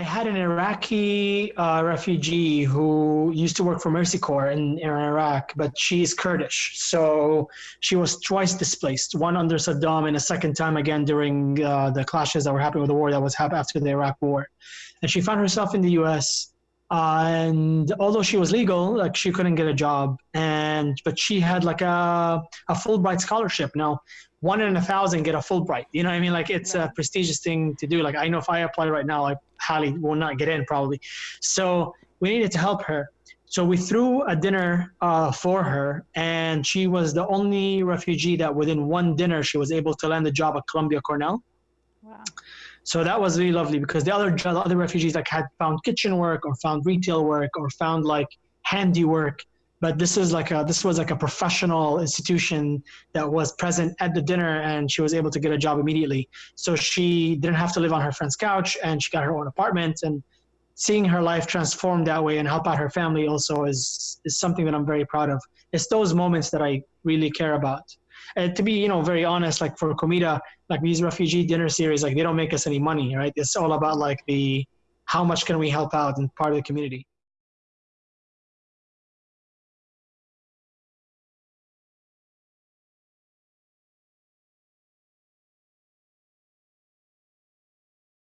I had an Iraqi uh, refugee who used to work for Mercy Corps in, in Iraq, but she's Kurdish. So she was twice displaced, one under Saddam and a second time again during uh, the clashes that were happening with the war that was happening after the Iraq war. And she found herself in the US. Uh, and although she was legal, like she couldn't get a job, and but she had like a a Fulbright scholarship. Now, one in a thousand get a Fulbright. You know what I mean? Like it's a prestigious thing to do. Like I know if I apply right now, I highly will not get in probably. So we needed to help her. So we threw a dinner uh, for her, and she was the only refugee that within one dinner she was able to land a job at Columbia Cornell. Wow. So that was really lovely because the other the other refugees like had found kitchen work or found retail work or found like handiwork but this is like a this was like a professional institution that was present at the dinner and she was able to get a job immediately. So she didn't have to live on her friend's couch and she got her own apartment. And seeing her life transform that way and help out her family also is is something that i'm very proud of. It's those moments that i really care about. And to be you know very honest like for comida like these refugee dinner series like they don't make us any money right? It's all about like the how much can we help out and part of the community